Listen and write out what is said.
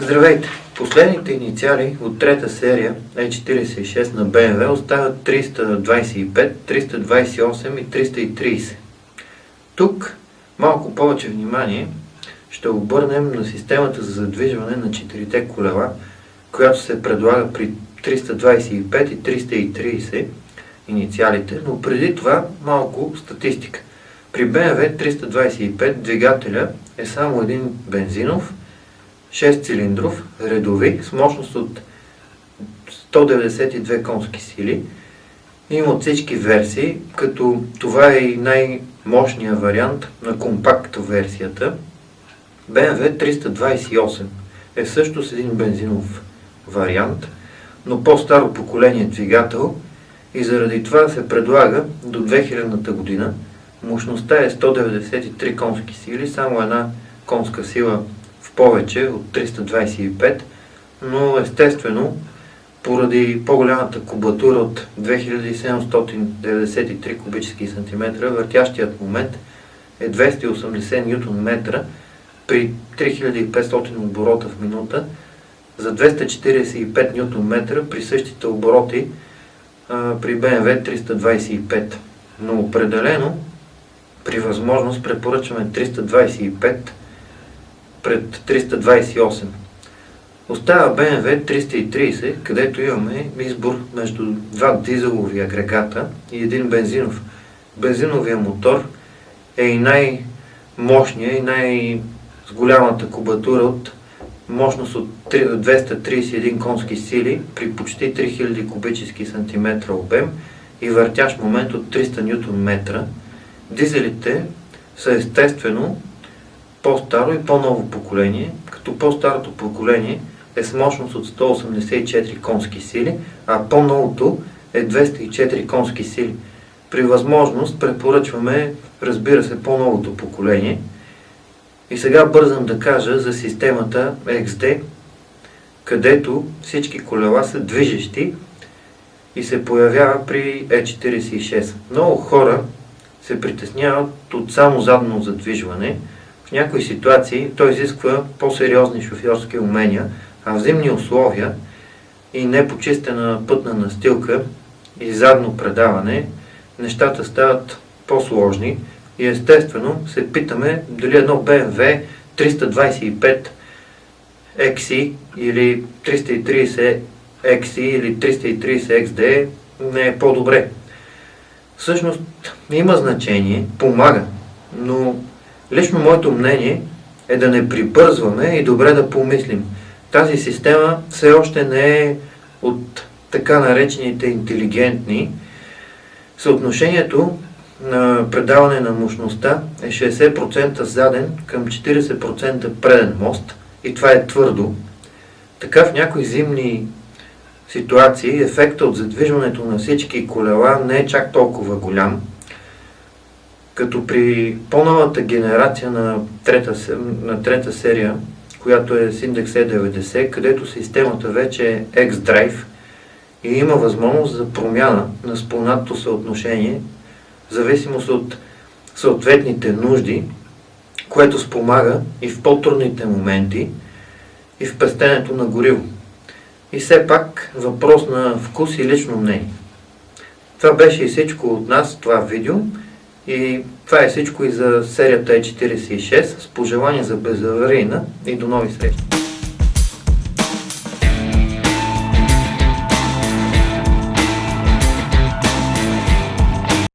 Здравейте! Последните инициали от трета серия E46 на BMW остават 325, 328 и 330. Тук малко повече внимание ще обърнем на системата за задвижване на четирите колела, която се предлага при 325 и 330 инициалите, но преди това малко статистика. При BMW 325 двигателя е само един бензинов, 6 цилиндров, редови, с мощност от 192 конски сили. Има от всички версии, като това е и най-мощният вариант на компакт версията. BMW 328 е също с един бензинов вариант, но по-старо поколение двигател и заради това се предлага до 2000 година. Мощността е 193 конски сили, само една конска сила повече от 325, но естествено поради по-голямата кубатура от 2793 кубически сантиметра, въртящият момент е 280 Нм при 3500 оборота в минута, за 245 Нм при същите обороти а, при BMW 325. Но определено при възможност препоръчваме 325 пред 328. Остава BMW 330, където имаме избор между два дизелови агрегата и един бензинов. Бензиновия мотор е и най-мощния и най- с голямата кубатура от мощност от 231 конски сили при почти 3000 кубически сантиметра обем и въртящ момент от 300 Нм. Дизелите са естествено по-старо и по-ново поколение, като по-старото поколение е с мощност от 184 конски сили, а по-новото е 204 конски сили. При възможност препоръчваме, разбира се, по-новото поколение. И сега бързам да кажа за системата XD, където всички колела са движещи и се появява при E46. Много хора се притесняват от само задно задвижване, в някои ситуации той изисква по-сериозни шофьорски умения, а в зимни условия и непочистена пътна настилка и задно предаване, нещата стават по-сложни и естествено се питаме дали едно BMW 325 XC или 330 XC или 330 XD не е по-добре. Всъщност има значение, помага, но Лично моето мнение е да не прибързваме и добре да помислим. Тази система все още не е от така наречените интелигентни. Съотношението на предаване на мощността е 60% заден към 40% преден мост и това е твърдо. Така в някои зимни ситуации ефекта от задвижването на всички колела не е чак толкова голям, като при по-новата генерация на трета, на трета серия, която е с индекс E90, където системата вече е X-Drive и има възможност за промяна на спълнатото съотношение, в зависимост от съответните нужди, което спомага и в по-трудните моменти, и в пестенето на гориво. И все пак въпрос на вкус и лично мнение. Това беше и всичко от нас това видео. И това е всичко и за серията E46 с пожелание за безаварийна и до нови срещи.